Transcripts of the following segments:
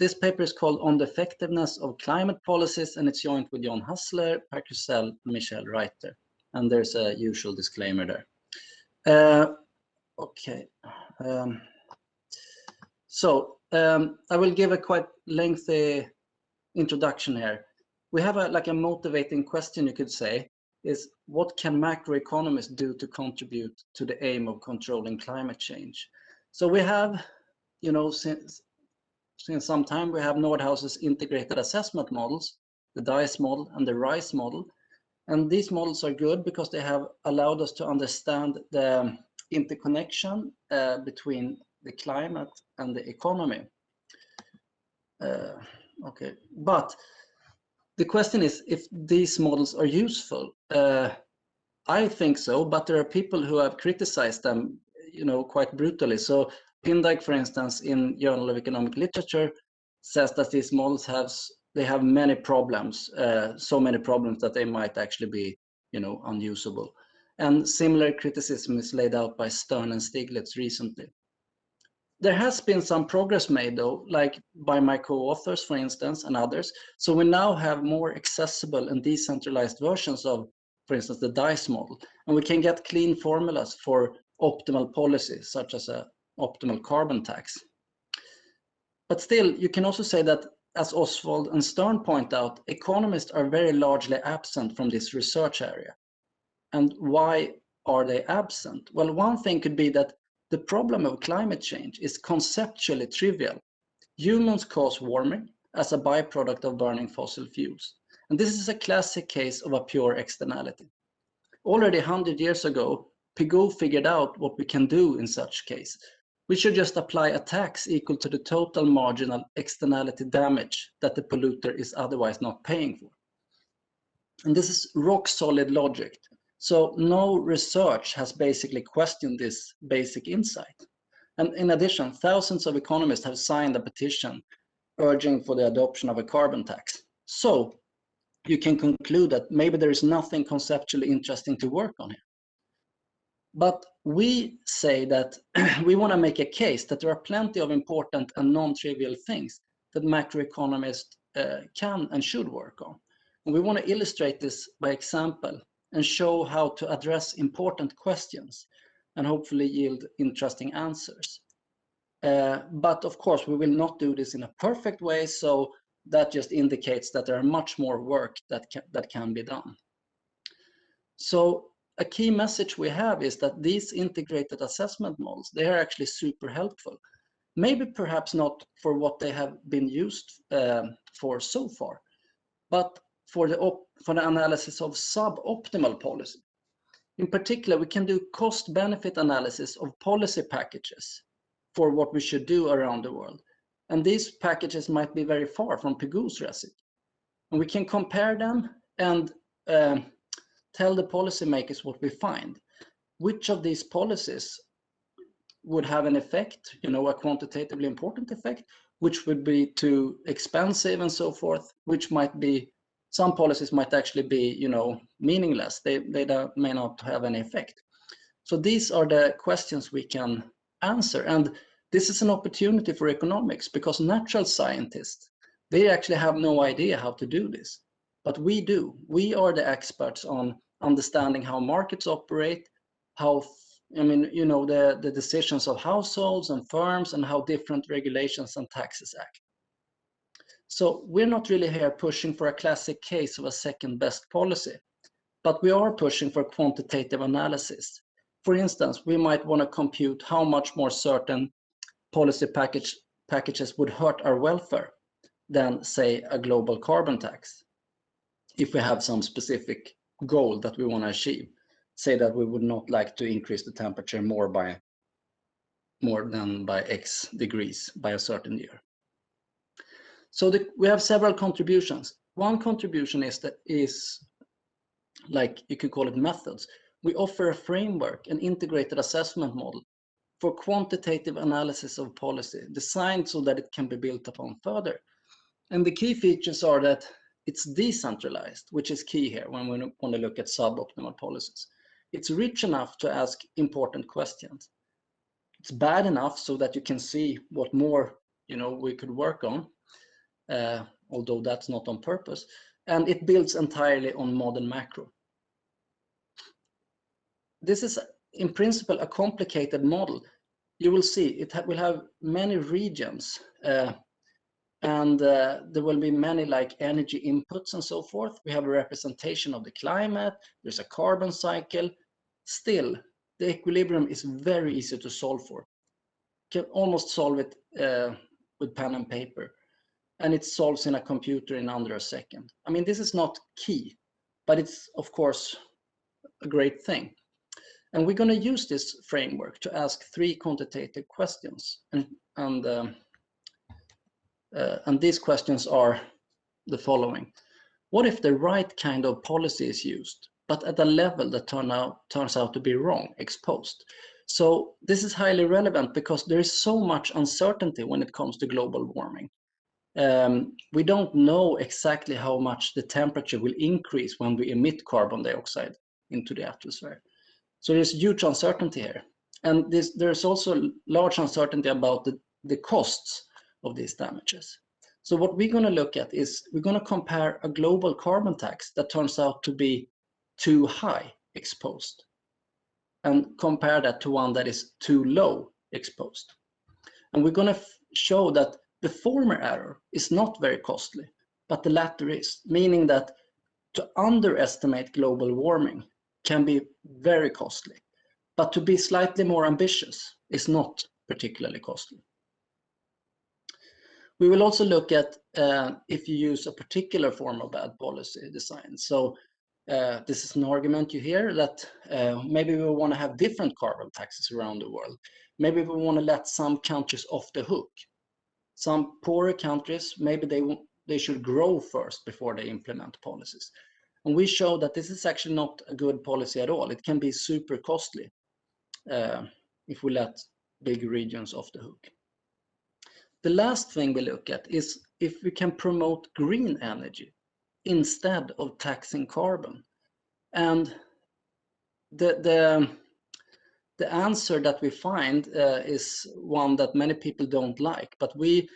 this paper is called On the Effectiveness of Climate Policies, and it's joined with John Hassler, Per Krusell, and Michel Reiter. And there's a usual disclaimer there. Uh, okay. Um, so um, I will give a quite lengthy introduction here. We have a like a motivating question, you could say, is what can macroeconomists do to contribute to the aim of controlling climate change? So we have, you know, since since some time we have Nordhaus's integrated assessment models, the DICE model and the RICE model. And these models are good because they have allowed us to understand the interconnection uh, between the climate and the economy. Uh, okay, but the question is if these models are useful. Uh, I think so, but there are people who have criticized them, you know, quite brutally. So Pindyck, for instance, in Journal of Economic Literature, says that these models have they have many problems, uh, so many problems that they might actually be, you know, unusable. And similar criticism is laid out by Stern and Stiglitz recently. There has been some progress made though, like by my co-authors, for instance, and others. So we now have more accessible and decentralized versions of, for instance, the DICE model. And we can get clean formulas for optimal policies, such as a optimal carbon tax. But still, you can also say that, as Oswald and Stern point out, economists are very largely absent from this research area. And why are they absent? Well, one thing could be that the problem of climate change is conceptually trivial. Humans cause warming as a byproduct of burning fossil fuels. And this is a classic case of a pure externality. Already 100 years ago, Pigou figured out what we can do in such case we should just apply a tax equal to the total marginal externality damage that the polluter is otherwise not paying for. And this is rock solid logic. So no research has basically questioned this basic insight. And in addition, thousands of economists have signed a petition urging for the adoption of a carbon tax. So you can conclude that maybe there is nothing conceptually interesting to work on here. But we say that we want to make a case that there are plenty of important and non-trivial things that macroeconomists uh, can and should work on. And we want to illustrate this by example and show how to address important questions and hopefully yield interesting answers. Uh, but of course, we will not do this in a perfect way, so that just indicates that there are much more work that that can be done. So a key message we have is that these integrated assessment models, they are actually super helpful. Maybe perhaps not for what they have been used um, for so far, but for the, for the analysis of suboptimal policy. In particular, we can do cost-benefit analysis of policy packages for what we should do around the world. And these packages might be very far from Pigou's recipe. And we can compare them and uh, tell the policymakers what we find. Which of these policies would have an effect, you know, a quantitatively important effect, which would be too expensive and so forth, which might be, some policies might actually be, you know, meaningless. They, they may not have any effect. So these are the questions we can answer. And this is an opportunity for economics because natural scientists, they actually have no idea how to do this but we do. We are the experts on understanding how markets operate, how, I mean, you know, the, the decisions of households and firms and how different regulations and taxes act. So we're not really here pushing for a classic case of a second best policy, but we are pushing for quantitative analysis. For instance, we might want to compute how much more certain policy package, packages would hurt our welfare than, say, a global carbon tax if we have some specific goal that we want to achieve, say that we would not like to increase the temperature more by more than by X degrees by a certain year. So the, we have several contributions. One contribution is that is like you could call it methods. We offer a framework, an integrated assessment model for quantitative analysis of policy designed so that it can be built upon further. And the key features are that it's decentralized, which is key here when we want to look at suboptimal policies. It's rich enough to ask important questions. It's bad enough so that you can see what more you know we could work on. uh, although that's not on purpose. And it builds entirely on modern macro. This is in principle a complicated model. You will see it ha will have many regions uh, and uh, there will be many like energy inputs and so forth. We have a representation of the climate, there's a carbon cycle. Still, the equilibrium is very easy to solve for. Can almost solve it uh, with pen and paper. And it solves in a computer in under a second. I mean, this is not key, but it's of course a great thing. And we're going to use this framework to ask three quantitative questions. And, and um, uh, and these questions are the following. What if the right kind of policy is used, but at a level that turn out, turns out to be wrong, exposed? So this is highly relevant because there is so much uncertainty when it comes to global warming. Um, we don't know exactly how much the temperature will increase when we emit carbon dioxide into the atmosphere. So there's huge uncertainty here. And this, there's also large uncertainty about the, the costs of these damages. So what we're going to look at is we're going to compare a global carbon tax that turns out to be too high exposed and compare that to one that is too low exposed. And we're going to show that the former error is not very costly, but the latter is, meaning that to underestimate global warming can be very costly, but to be slightly more ambitious is not particularly costly. We will also look at uh, if you use a particular form of bad policy design. So uh, this is an argument you hear that uh, maybe we want to have different carbon taxes around the world. Maybe we want to let some countries off the hook. Some poorer countries, maybe they, they should grow first before they implement policies. And we show that this is actually not a good policy at all. It can be super costly uh, if we let big regions off the hook. The last thing we look at is if we can promote green energy instead of taxing carbon. And the, the, the answer that we find uh, is one that many people don't like, but we,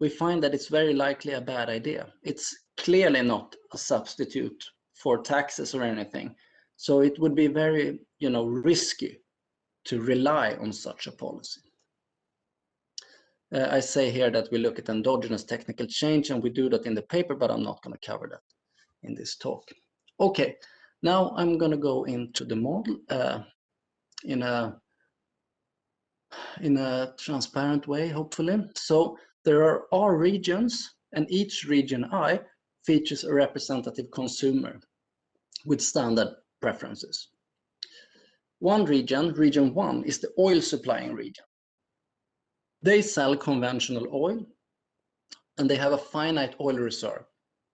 we find that it's very likely a bad idea. It's clearly not a substitute for taxes or anything. So it would be very, you know, risky to rely on such a policy. Uh, I say here that we look at endogenous technical change and we do that in the paper, but I'm not going to cover that in this talk. Okay, now I'm going to go into the model uh, in a in a transparent way, hopefully. So there are R regions, and each region I features a representative consumer with standard preferences. One region, region one, is the oil supplying region. They sell conventional oil and they have a finite oil reserve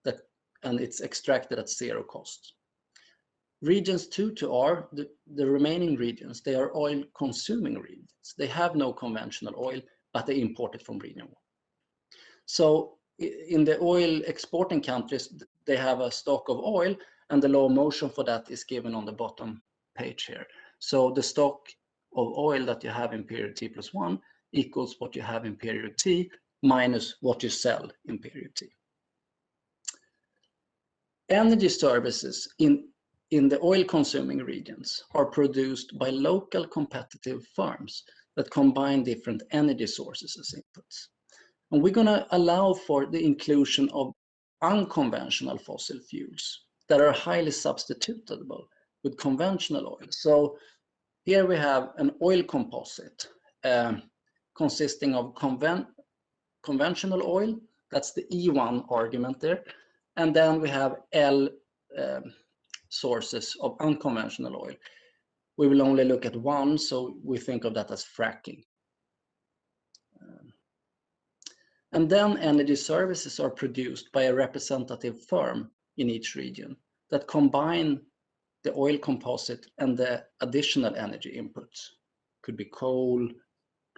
that and it's extracted at zero cost. Regions 2 to R, the, the remaining regions, they are oil consuming regions. They have no conventional oil, but they import it from region 1. So in the oil exporting countries, they have a stock of oil and the law of motion for that is given on the bottom page here. So the stock of oil that you have in period T plus one equals what you have in period T minus what you sell in period T. Energy services in, in the oil consuming regions are produced by local competitive firms that combine different energy sources as inputs. And we're going to allow for the inclusion of unconventional fossil fuels that are highly substitutable with conventional oil. So here we have an oil composite um, consisting of conven conventional oil, that's the E1 argument there, and then we have L um, sources of unconventional oil. We will only look at one, so we think of that as fracking. Um, and then energy services are produced by a representative firm in each region that combine the oil composite and the additional energy inputs. Could be coal,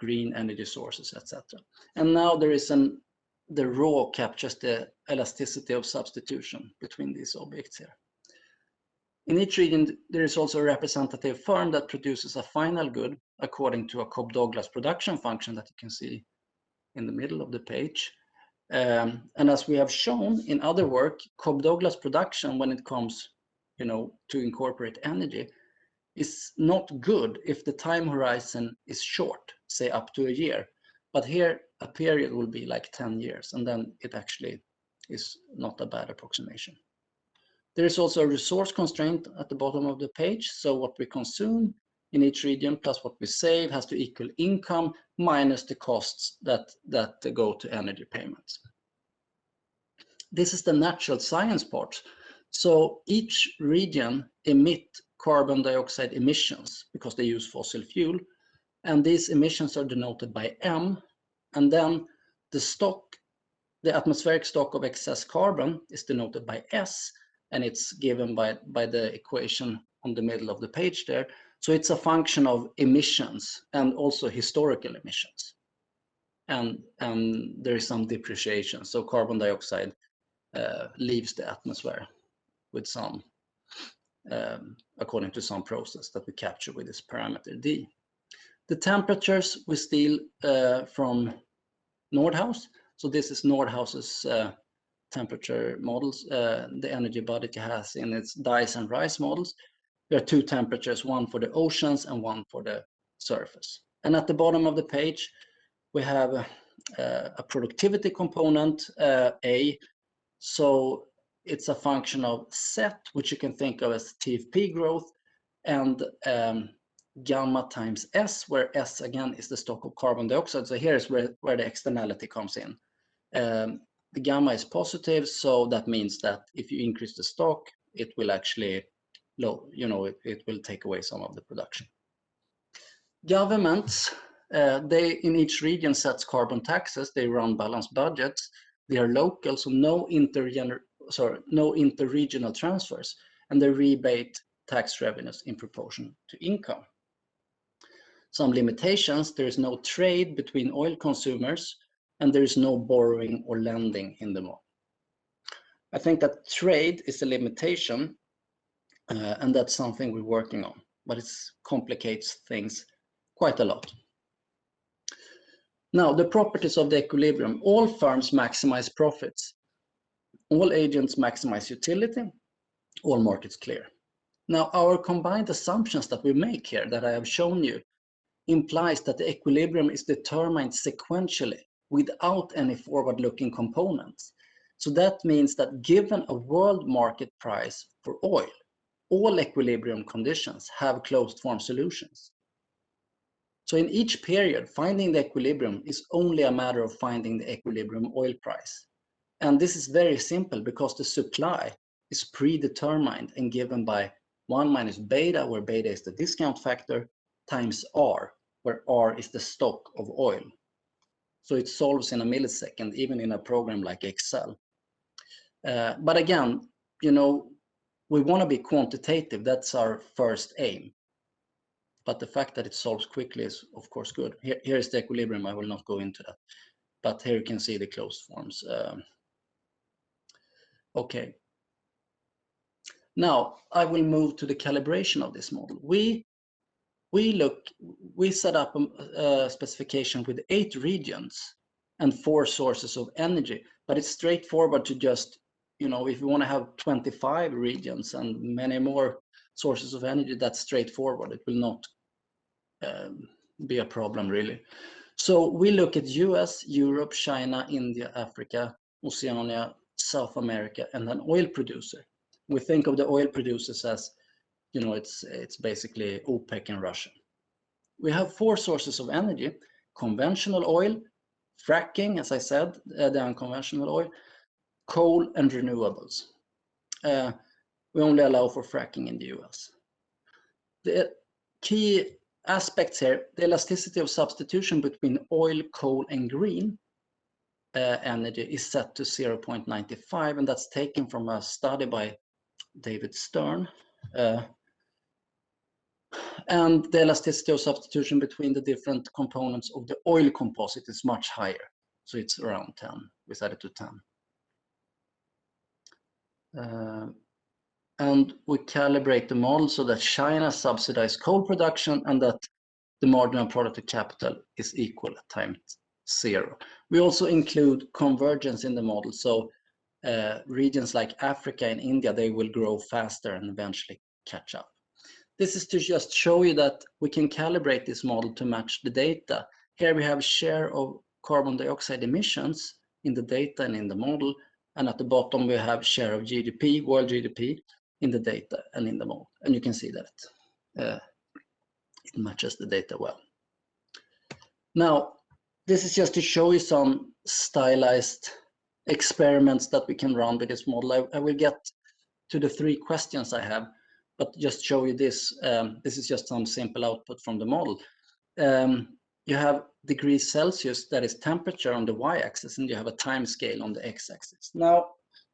green energy sources, etc. And now there is an the rho captures the elasticity of substitution between these objects here. In each region, there is also a representative firm that produces a final good according to a Cobb-Douglas production function that you can see in the middle of the page. Um, and as we have shown in other work, Cobb Douglas production when it comes you know, to incorporate energy is not good if the time horizon is short, say up to a year. But here a period will be like 10 years and then it actually is not a bad approximation. There is also a resource constraint at the bottom of the page. So what we consume in each region plus what we save has to equal income minus the costs that, that go to energy payments. This is the natural science part. So each region emit carbon dioxide emissions because they use fossil fuel. And these emissions are denoted by M. And then the stock, the atmospheric stock of excess carbon is denoted by S. And it's given by, by the equation on the middle of the page there. So it's a function of emissions and also historical emissions. And, and there is some depreciation. So carbon dioxide uh, leaves the atmosphere with some, um, according to some process that we capture with this parameter D. The temperatures we steal uh, from Nordhaus. So this is Nordhaus's uh, temperature models, uh, the energy body has in its DICE and RICE models. There are two temperatures, one for the oceans and one for the surface. And at the bottom of the page, we have uh, a productivity component, uh, A. So it's a function of set, which you can think of as TFP growth, and um, gamma times S, where S again is the stock of carbon dioxide. So here's where, where the externality comes in. Um, the gamma is positive, so that means that if you increase the stock, it will actually, low, you know, it, it will take away some of the production. Governments, uh, they in each region sets carbon taxes. They run balanced budgets. They are local, so no intergener sorry, no interregional transfers, and they rebate tax revenues in proportion to income. Some limitations, there is no trade between oil consumers, and there is no borrowing or lending in the model. I think that trade is a limitation, uh, and that's something we're working on, but it complicates things quite a lot. Now, the properties of the equilibrium. All firms maximize profits all agents maximize utility, all markets clear. Now, our combined assumptions that we make here that I have shown you implies that the equilibrium is determined sequentially without any forward-looking components. So that means that given a world market price for oil, all equilibrium conditions have closed form solutions. So in each period, finding the equilibrium is only a matter of finding the equilibrium oil price. And this is very simple because the supply is predetermined and given by 1 minus beta, where beta is the discount factor, times R, where R is the stock of oil. So it solves in a millisecond, even in a program like Excel. Uh, but again, you know, we want to be quantitative. That's our first aim. But the fact that it solves quickly is, of course, good. Here, here is the equilibrium. I will not go into that. But here you can see the closed forms. Um, Okay. Now I will move to the calibration of this model. We we look we set up a, a specification with eight regions and four sources of energy, but it's straightforward to just you know if you want to have 25 regions and many more sources of energy, that's straightforward. It will not um, be a problem really. So we look at US, Europe, China, India, Africa, Oceania, South America, and an oil producer. We think of the oil producers as, you know, it's, it's basically OPEC and Russia. We have four sources of energy, conventional oil, fracking, as I said, uh, the unconventional oil, coal and renewables. Uh, we only allow for fracking in the US. The key aspects here, the elasticity of substitution between oil, coal, and green uh, energy is set to 0.95, and that's taken from a study by David Stern. Uh, and the elasticity of substitution between the different components of the oil composite is much higher. So it's around 10. We set it to 10. Uh, and we calibrate the model so that China subsidizes coal production and that the marginal product to capital is equal at time zero. We also include convergence in the model. So uh, regions like Africa and India, they will grow faster and eventually catch up. This is to just show you that we can calibrate this model to match the data. Here we have share of carbon dioxide emissions in the data and in the model. And at the bottom, we have share of GDP, world GDP, in the data and in the model. And you can see that uh, it matches the data well. Now, this is just to show you some stylized experiments that we can run with this model. I, I will get to the three questions I have, but just show you this. Um, this is just some simple output from the model. Um, you have degrees Celsius, that is temperature on the y-axis, and you have a time scale on the x-axis. Now,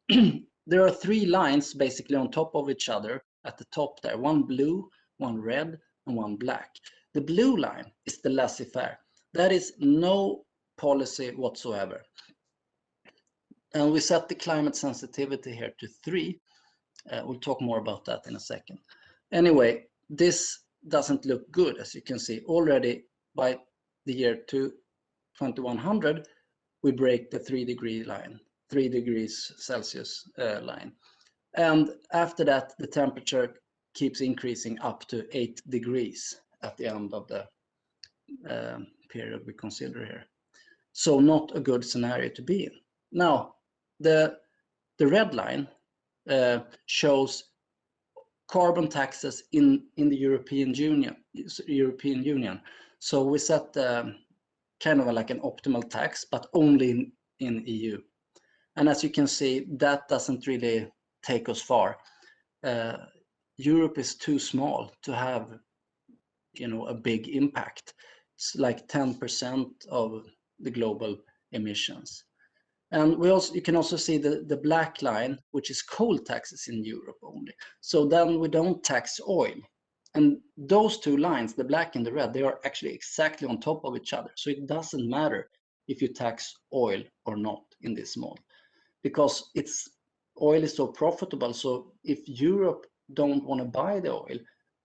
there are three lines basically on top of each other at the top there, one blue, one red, and one black. The blue line is the laissez-faire. That is no policy whatsoever. And we set the climate sensitivity here to three. Uh, we'll talk more about that in a second. Anyway, this doesn't look good, as you can see. Already by the year 2100, we break the three degree line, three degrees Celsius uh, line. And after that, the temperature keeps increasing up to eight degrees at the end of the um, period we consider here. So not a good scenario to be in. Now, the, the red line uh, shows carbon taxes in, in the European Union. European Union. So we set um, kind of like an optimal tax, but only in, in EU. And as you can see, that doesn't really take us far. Uh, Europe is too small to have, you know, a big impact. It's like 10% of the global emissions. And we also, you can also see the, the black line, which is coal taxes in Europe only. So then we don't tax oil. And those two lines, the black and the red, they are actually exactly on top of each other. So it doesn't matter if you tax oil or not in this model, because it's oil is so profitable. So if Europe don't want to buy the oil,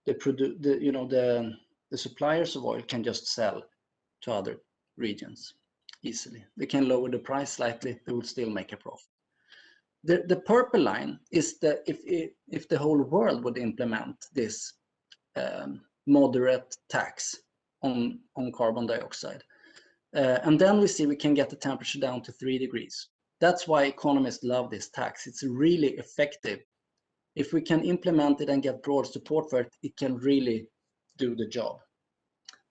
the produ the you know the the suppliers of oil can just sell to other regions easily. They can lower the price slightly, they will still make a profit. The, the purple line is the if, if the whole world would implement this um, moderate tax on, on carbon dioxide. Uh, and then we see we can get the temperature down to three degrees. That's why economists love this tax. It's really effective. If we can implement it and get broad support for it, it can really do the job.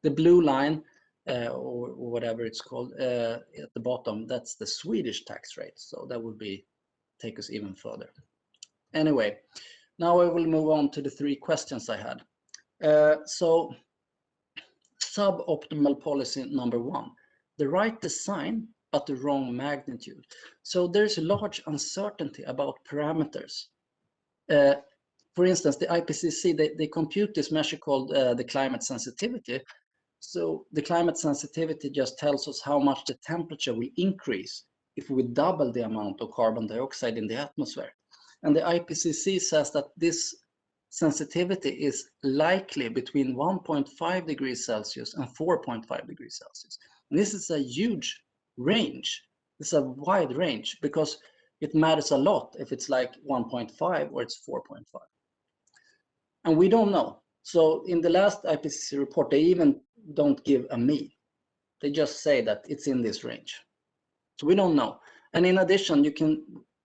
The blue line uh, or, or, whatever it's called uh, at the bottom, that's the Swedish tax rate. So that would be take us even further. Anyway, now I will move on to the three questions I had. Uh, so suboptimal policy number one, the right design, but the wrong magnitude. So there's a large uncertainty about parameters. Uh, for instance, the IPCC, they, they compute this measure called uh, the climate sensitivity, so the climate sensitivity just tells us how much the temperature will increase if we double the amount of carbon dioxide in the atmosphere. And the IPCC says that this sensitivity is likely between 1.5 degrees Celsius and 4.5 degrees Celsius. And this is a huge range. It's a wide range because it matters a lot if it's like 1.5 or it's 4.5. And we don't know. So in the last IPCC report, they even don't give a me. They just say that it's in this range. So we don't know. And in addition, you can,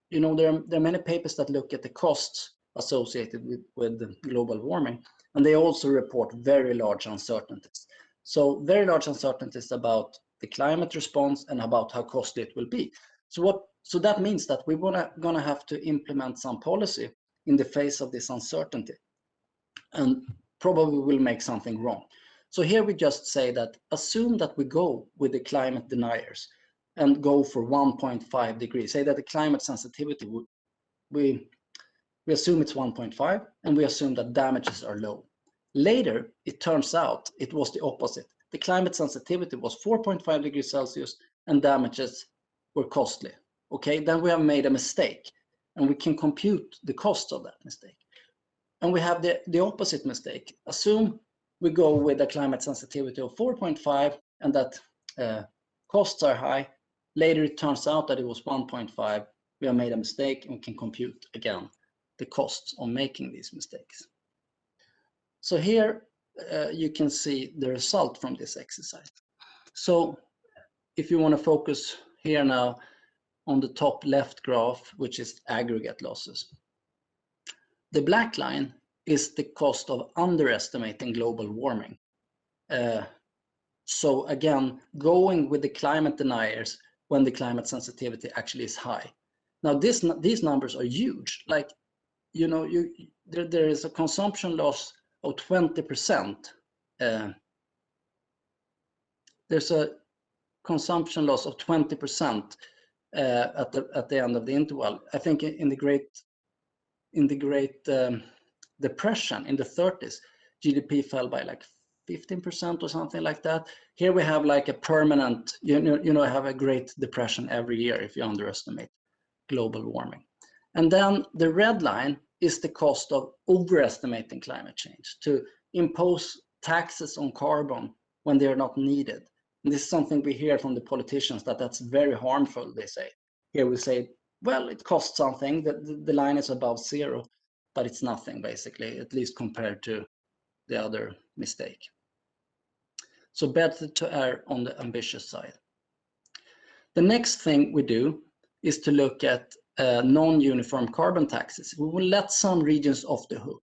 you know, there are, there are many papers that look at the costs associated with, with global warming, and they also report very large uncertainties. So very large uncertainties about the climate response and about how costly it will be. So what? So that means that we're gonna gonna have to implement some policy in the face of this uncertainty, and probably will make something wrong. So here we just say that assume that we go with the climate deniers and go for 1.5 degrees. Say that the climate sensitivity, we, we assume it's 1.5 and we assume that damages are low. Later, it turns out it was the opposite. The climate sensitivity was 4.5 degrees Celsius and damages were costly. Okay, then we have made a mistake and we can compute the cost of that mistake. And we have the, the opposite mistake. Assume we go with a climate sensitivity of 4.5 and that uh, costs are high. Later, it turns out that it was 1.5. We have made a mistake and we can compute again the costs of making these mistakes. So here uh, you can see the result from this exercise. So if you want to focus here now on the top left graph, which is aggregate losses. The black line is the cost of underestimating global warming. Uh, so again, going with the climate deniers when the climate sensitivity actually is high. Now this, these numbers are huge. Like, you know, you, there, there is a consumption loss of 20%. Uh, there's a consumption loss of 20% uh, at the at the end of the interval. I think in the great in the great um, depression in the 30s, GDP fell by like 15% or something like that. Here we have like a permanent, you know, you know, have a great depression every year if you underestimate global warming. And then the red line is the cost of overestimating climate change to impose taxes on carbon when they are not needed. And this is something we hear from the politicians that that's very harmful, they say. Here we say, well, it costs something, the, the line is above zero, but it's nothing basically, at least compared to the other mistake. So better to err on the ambitious side. The next thing we do is to look at uh, non-uniform carbon taxes. We will let some regions off the hook,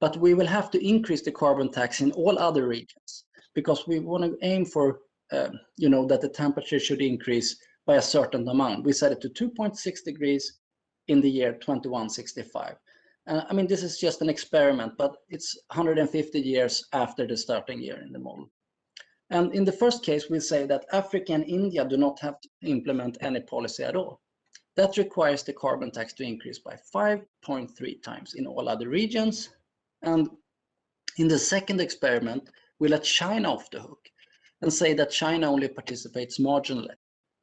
but we will have to increase the carbon tax in all other regions because we want to aim for, uh, you know, that the temperature should increase by a certain amount. We set it to 2.6 degrees in the year 2165. Uh, I mean, this is just an experiment, but it's 150 years after the starting year in the model. And in the first case, we say that Africa and India do not have to implement any policy at all. That requires the carbon tax to increase by 5.3 times in all other regions. And in the second experiment, we let China off the hook and say that China only participates marginally.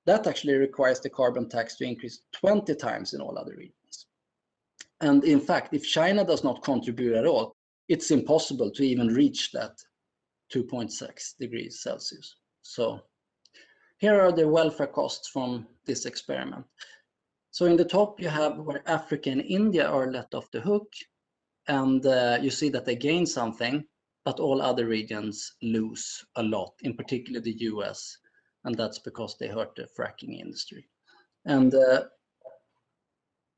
That actually requires the carbon tax to increase 20 times in all other regions. And in fact, if China does not contribute at all, it's impossible to even reach that 2.6 degrees Celsius. So here are the welfare costs from this experiment. So in the top, you have where Africa and India are let off the hook, and uh, you see that they gain something, but all other regions lose a lot, in particular the US, and that's because they hurt the fracking industry. And uh,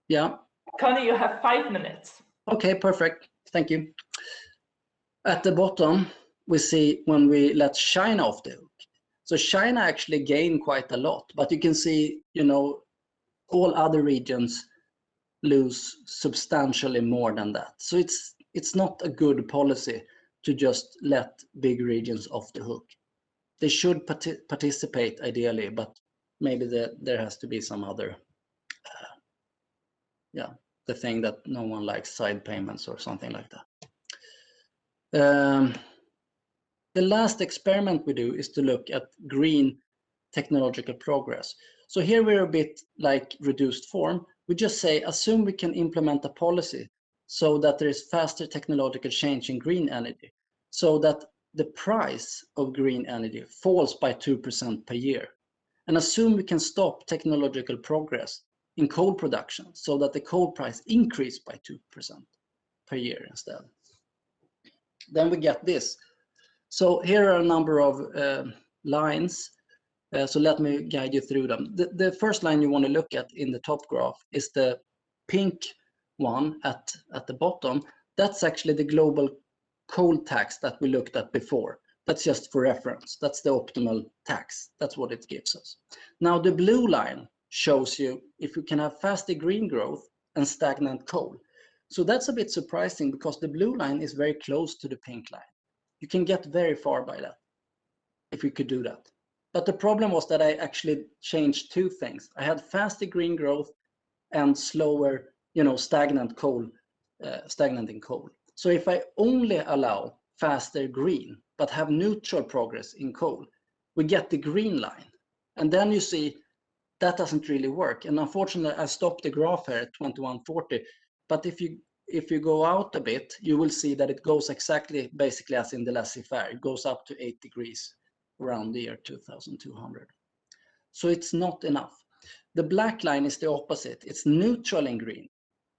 yeah. Conny, you have five minutes. Okay, perfect. Thank you. At the bottom, we see when we let China off the hook. So China actually gained quite a lot, but you can see, you know, all other regions lose substantially more than that. So it's it's not a good policy to just let big regions off the hook. They should part participate ideally, but maybe the, there has to be some other, uh, yeah, the thing that no one likes, side payments or something like that. Um, the last experiment we do is to look at green technological progress. So here we're a bit like reduced form. We just say, assume we can implement a policy so that there is faster technological change in green energy, so that the price of green energy falls by 2% per year. And assume we can stop technological progress in coal production so that the coal price increase by 2% per year instead. Then we get this. So here are a number of uh, lines uh, so let me guide you through them. The, the first line you want to look at in the top graph is the pink one at, at the bottom. That's actually the global coal tax that we looked at before. That's just for reference. That's the optimal tax. That's what it gives us. Now the blue line shows you if you can have faster green growth and stagnant coal. So that's a bit surprising because the blue line is very close to the pink line. You can get very far by that if we could do that. But the problem was that I actually changed two things. I had faster green growth and slower, you know, stagnant coal, uh, stagnant in coal. So if I only allow faster green, but have neutral progress in coal, we get the green line. And then you see that doesn't really work. And unfortunately, I stopped the graph here at 2140. But if you if you go out a bit, you will see that it goes exactly basically as in the laissez-faire. It goes up to 8 degrees around the year 2200. So it's not enough. The black line is the opposite. It's neutral in green,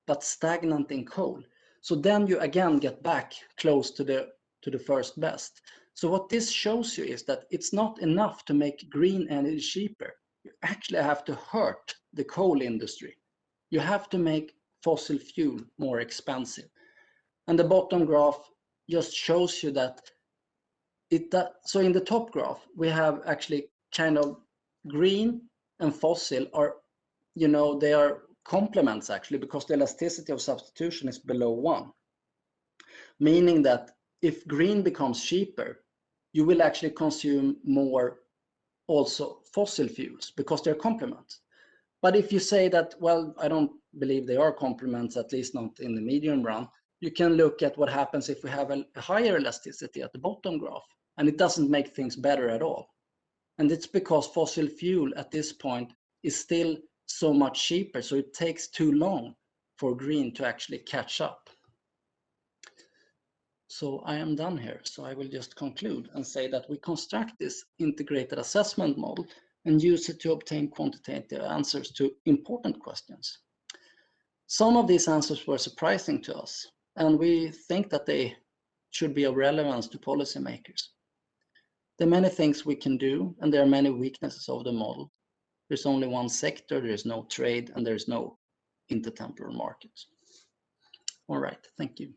but stagnant in coal. So then you again get back close to the, to the first best. So what this shows you is that it's not enough to make green energy cheaper. You actually have to hurt the coal industry. You have to make fossil fuel more expensive. And the bottom graph just shows you that it that, so in the top graph we have actually kind of green and fossil are you know they are complements actually because the elasticity of substitution is below one meaning that if green becomes cheaper you will actually consume more also fossil fuels because they're complements but if you say that well i don't believe they are complements at least not in the medium run you can look at what happens if we have a higher elasticity at the bottom graph and it doesn't make things better at all. And it's because fossil fuel at this point is still so much cheaper, so it takes too long for green to actually catch up. So I am done here. So I will just conclude and say that we construct this integrated assessment model and use it to obtain quantitative answers to important questions. Some of these answers were surprising to us, and we think that they should be of relevance to policymakers. There are many things we can do, and there are many weaknesses of the model. There's only one sector, there is no trade, and there's no intertemporal markets. All right, thank you.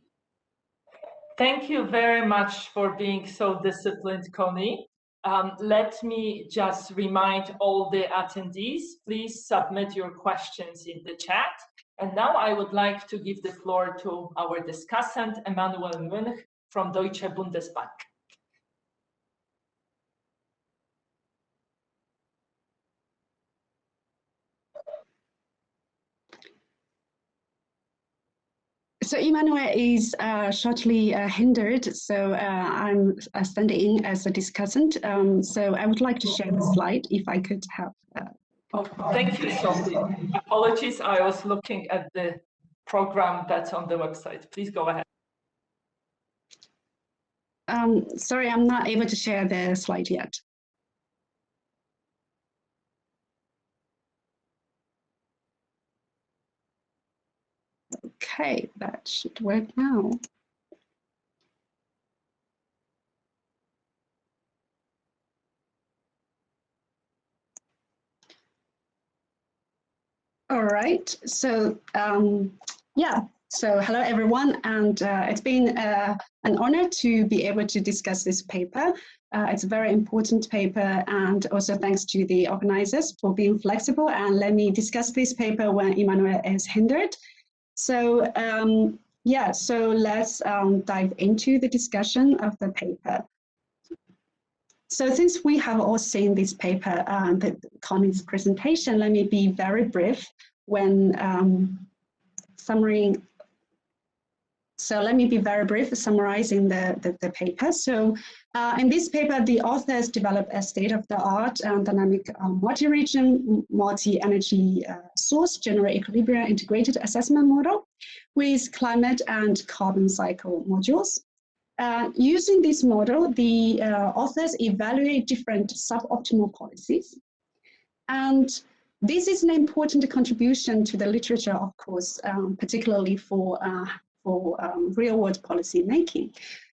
Thank you very much for being so disciplined, Conny. Um, let me just remind all the attendees, please submit your questions in the chat. And now I would like to give the floor to our discussant, Emanuel Mönch from Deutsche Bundesbank. So Emanuel is uh, shortly uh, hindered, so uh, I'm uh, standing in as a discussant. Um, so I would like to share the slide if I could have. Uh, oh, thank you, Sophie. Apologies, I was looking at the program that's on the website. Please go ahead. Um, sorry, I'm not able to share the slide yet. Okay, that should work now. All right, so um, yeah, so hello everyone, and uh, it's been uh, an honor to be able to discuss this paper. Uh, it's a very important paper, and also thanks to the organizers for being flexible and let me discuss this paper when Emanuel is hindered. So um, yeah, so let's um, dive into the discussion of the paper. So since we have all seen this paper, uh, the Conny's presentation, let me be very brief when um, summarizing so let me be very brief summarizing the, the, the paper. So uh, in this paper, the authors developed a state-of-the-art and dynamic uh, multi-region, multi-energy uh, source general equilibrium integrated assessment model with climate and carbon cycle modules. Uh, using this model, the uh, authors evaluate different suboptimal policies. And this is an important contribution to the literature, of course, um, particularly for uh, for um, real-world policy making.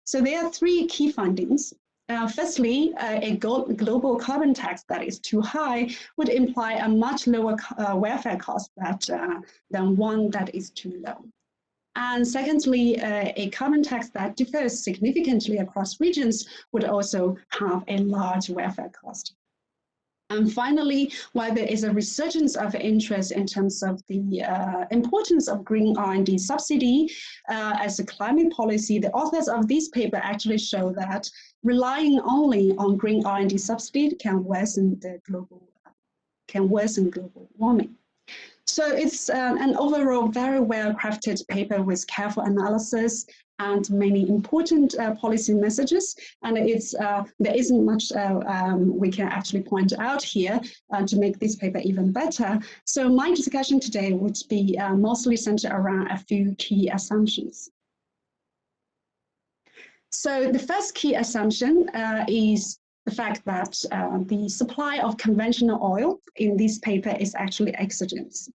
So there are three key findings. Uh, firstly, uh, a global carbon tax that is too high would imply a much lower uh, welfare cost that, uh, than one that is too low. And secondly, uh, a carbon tax that differs significantly across regions would also have a large welfare cost. And finally, while there is a resurgence of interest in terms of the uh, importance of green R&D subsidy uh, as a climate policy, the authors of this paper actually show that relying only on green R&D subsidy can worsen the global can worsen global warming. So it's uh, an overall very well crafted paper with careful analysis and many important uh, policy messages. And it's uh, there isn't much uh, um, we can actually point out here uh, to make this paper even better. So my discussion today would be uh, mostly centered around a few key assumptions. So the first key assumption uh, is the fact that the supply of conventional oil in this paper is actually exogenous.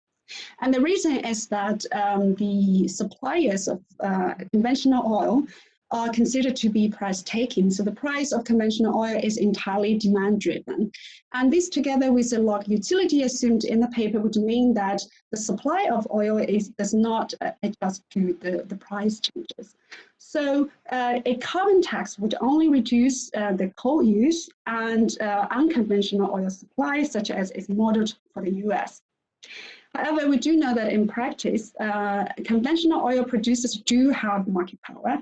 And the reason is that um, the suppliers of uh, conventional oil are considered to be price taking. So the price of conventional oil is entirely demand driven. And this together with the log utility assumed in the paper would mean that the supply of oil is, does not uh, adjust to the, the price changes. So uh, a carbon tax would only reduce uh, the coal use and uh, unconventional oil supply, such as is modeled for the US. However, we do know that in practice, uh, conventional oil producers do have market power,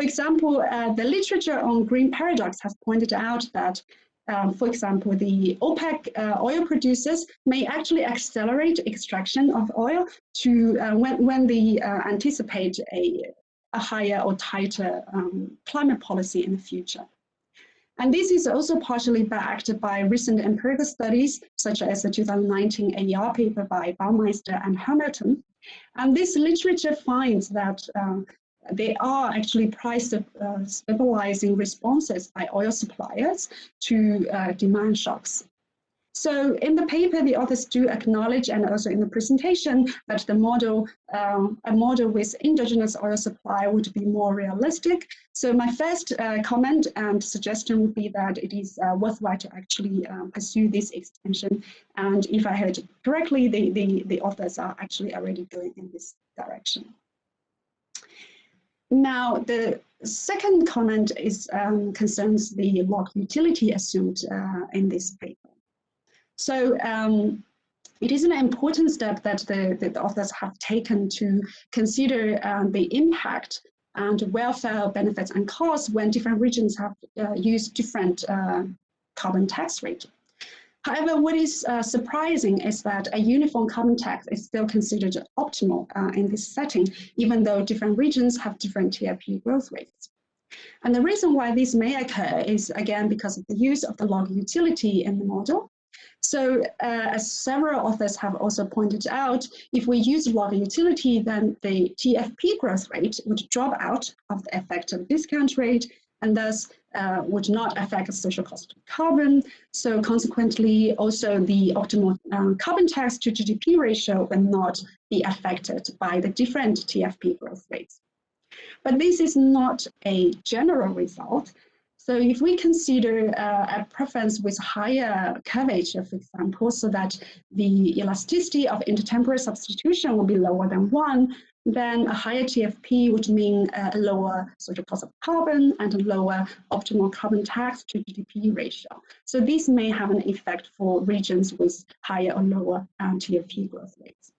for example, uh, the literature on green paradox has pointed out that, um, for example, the OPEC uh, oil producers may actually accelerate extraction of oil to uh, when, when they uh, anticipate a, a higher or tighter um, climate policy in the future. And this is also partially backed by recent empirical studies, such as the 2019 AER paper by Baumeister and Hamilton. And this literature finds that uh, they are actually price uh, stabilizing responses by oil suppliers to uh, demand shocks. So in the paper, the authors do acknowledge and also in the presentation that the model, um, a model with endogenous oil supply would be more realistic. So my first uh, comment and suggestion would be that it is uh, worthwhile to actually um, pursue this extension. And if I heard correctly, the, the, the authors are actually already going in this direction. Now, the second comment is um, concerns the log utility assumed uh, in this paper. So um, it is an important step that the, the authors have taken to consider um, the impact and welfare benefits and costs when different regions have uh, used different uh, carbon tax rate. However, what is uh, surprising is that a uniform carbon tax is still considered optimal uh, in this setting, even though different regions have different TFP growth rates. And the reason why this may occur is, again, because of the use of the log utility in the model. So uh, as several authors have also pointed out, if we use log utility, then the TFP growth rate would drop out of the effective discount rate and thus uh, would not affect the social cost of carbon. So consequently, also the optimal um, carbon tax to GDP ratio will not be affected by the different TFP growth rates. But this is not a general result. So if we consider uh, a preference with higher curvature, for example, so that the elasticity of intertemporal substitution will be lower than one, then a higher TFP would mean a lower social cost of carbon and a lower optimal carbon tax to GDP ratio. So this may have an effect for regions with higher or lower um, TFP growth rates.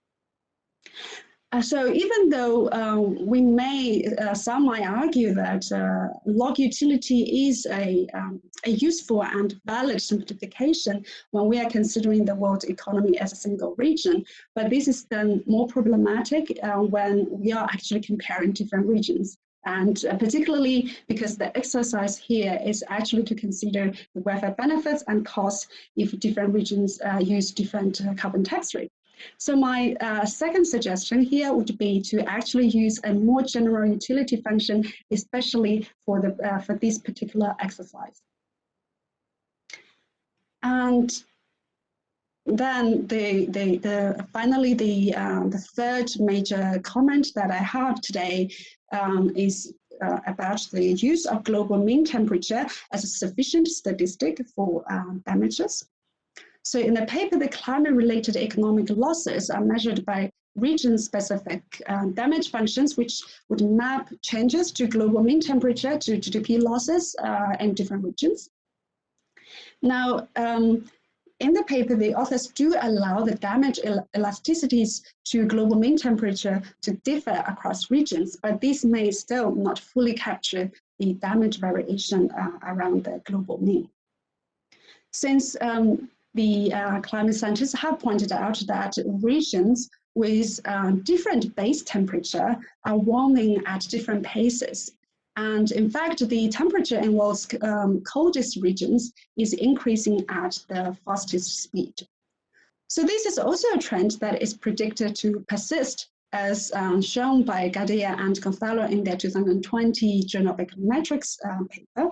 Uh, so even though uh, we may, uh, some might argue that uh, log utility is a, um, a useful and valid simplification when we are considering the world economy as a single region, but this is then more problematic uh, when we are actually comparing different regions. And uh, particularly because the exercise here is actually to consider the welfare benefits and costs if different regions use different carbon tax rates. So my uh, second suggestion here would be to actually use a more general utility function, especially for, the, uh, for this particular exercise. And then the, the, the finally the, um, the third major comment that I have today um, is uh, about the use of global mean temperature as a sufficient statistic for um, damages. So in the paper, the climate-related economic losses are measured by region-specific uh, damage functions, which would map changes to global mean temperature to GDP losses uh, in different regions. Now, um, in the paper, the authors do allow the damage el elasticities to global mean temperature to differ across regions, but this may still not fully capture the damage variation uh, around the global mean. Since um, the uh, climate scientists have pointed out that regions with uh, different base temperature are warming at different paces. And in fact, the temperature in world's um, coldest regions is increasing at the fastest speed. So this is also a trend that is predicted to persist as um, shown by Gadea and Gonzalo in their 2020 Journal of Econometrics uh, paper.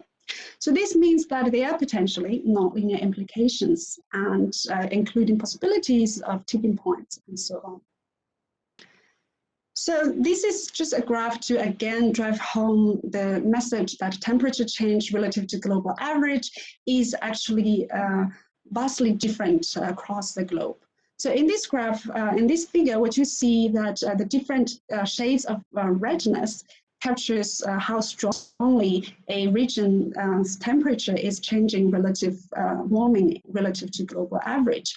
So this means that there are potentially nonlinear implications and uh, including possibilities of tipping points and so on. So this is just a graph to again drive home the message that temperature change relative to global average is actually uh, vastly different across the globe. So in this graph, uh, in this figure, what you see that uh, the different uh, shades of uh, redness captures uh, how strongly a region's temperature is changing relative warming relative to global average.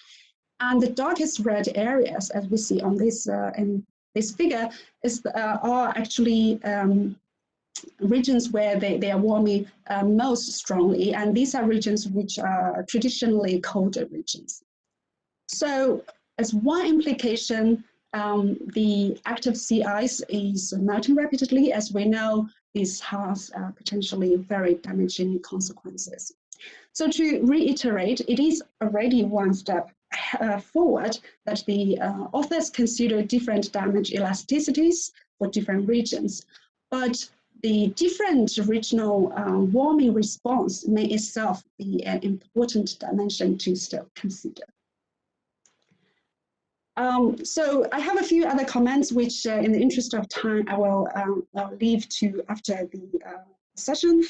And the darkest red areas, as we see on this in this figure is uh, are actually um, regions where they, they are warming uh, most strongly, and these are regions which are traditionally colder regions. So as one implication, um, the Arctic sea ice is melting rapidly. As we know, this has uh, potentially very damaging consequences. So to reiterate, it is already one step uh, forward that the uh, authors consider different damage elasticities for different regions. But the different regional uh, warming response may itself be an important dimension to still consider. Um, so I have a few other comments, which uh, in the interest of time, I will um, leave to after the uh, session.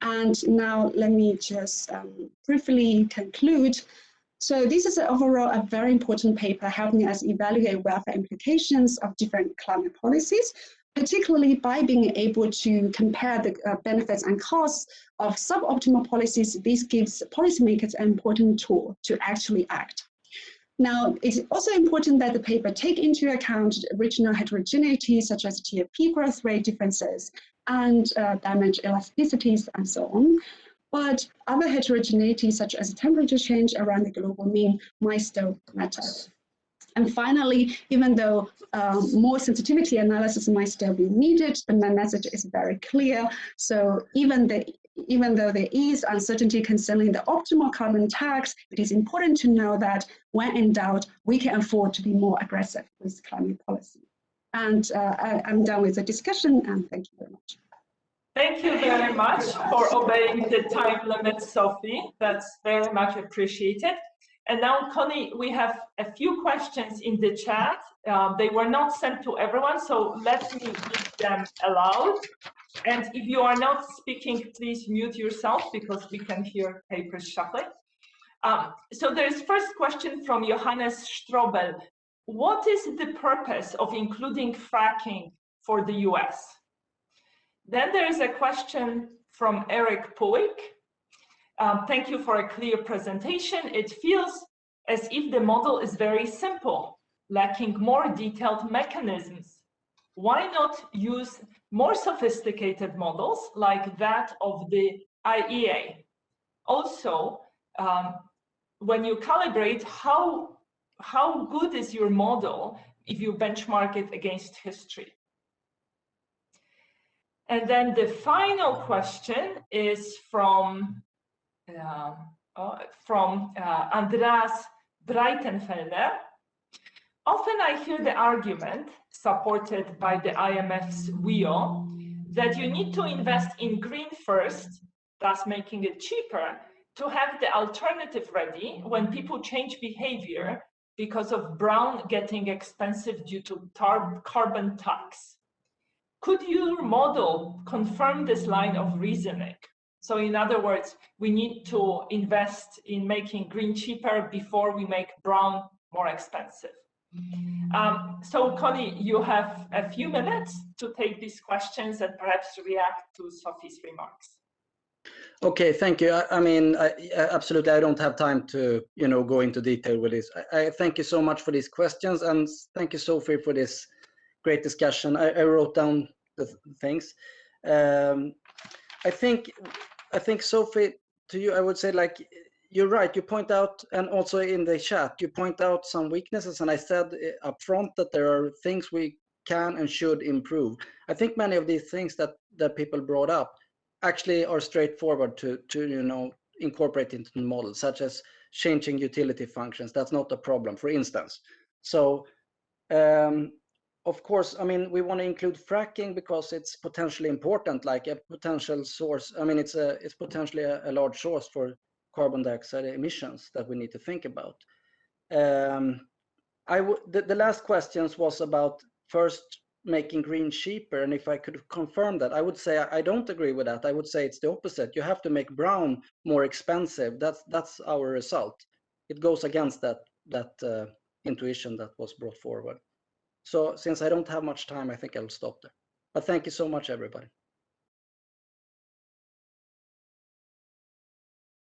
And now let me just um, briefly conclude so this is overall a very important paper helping us evaluate welfare implications of different climate policies, particularly by being able to compare the uh, benefits and costs of suboptimal policies. This gives policymakers an important tool to actually act. Now, it's also important that the paper take into account regional heterogeneity, such as TFP growth rate differences and uh, damage elasticities and so on. But other heterogeneity, such as temperature change around the global mean, might still matter. And finally, even though um, more sensitivity analysis might still be needed, the message is very clear. So even the even though there is uncertainty concerning the optimal carbon tax, it is important to know that when in doubt, we can afford to be more aggressive with climate policy. And uh, I, I'm done with the discussion and thank you very much. Thank you very much for obeying the time limit, Sophie. That's very much appreciated. And now, Conny, we have a few questions in the chat. Um, they were not sent to everyone, so let me read them aloud. And if you are not speaking, please mute yourself because we can hear papers shuffling. Um, so there's first question from Johannes Strobel. What is the purpose of including fracking for the US? Then there is a question from Eric Puig. Um, thank you for a clear presentation. It feels as if the model is very simple, lacking more detailed mechanisms. Why not use more sophisticated models like that of the IEA? Also, um, when you calibrate, how, how good is your model if you benchmark it against history? And then the final question is from uh, uh, from uh, Andreas Breitenfelder. Often I hear the argument supported by the IMF's WEO that you need to invest in green first, thus making it cheaper, to have the alternative ready when people change behavior because of brown getting expensive due to carbon tax. Could your model confirm this line of reasoning? So in other words, we need to invest in making green cheaper before we make brown more expensive. Um, so Conny, you have a few minutes to take these questions and perhaps react to Sophie's remarks. Okay, thank you. I, I mean, I, absolutely, I don't have time to, you know, go into detail with this. I, I, thank you so much for these questions and thank you, Sophie, for this great discussion. I, I wrote down the things. Um, I think, I think Sophie, to you, I would say like you're right. You point out, and also in the chat, you point out some weaknesses, and I said uh, up front that there are things we can and should improve. I think many of these things that that people brought up actually are straightforward to to you know incorporate into the model, such as changing utility functions. That's not a problem, for instance. So um, of course, I mean, we want to include fracking because it's potentially important, like a potential source. I mean, it's a it's potentially a, a large source for carbon dioxide emissions that we need to think about. Um, the, the last questions was about first making green cheaper, and if I could confirm that, I would say I, I don't agree with that. I would say it's the opposite. You have to make brown more expensive. That's that's our result. It goes against that that uh, intuition that was brought forward. So since I don't have much time, I think I'll stop there. But thank you so much, everybody.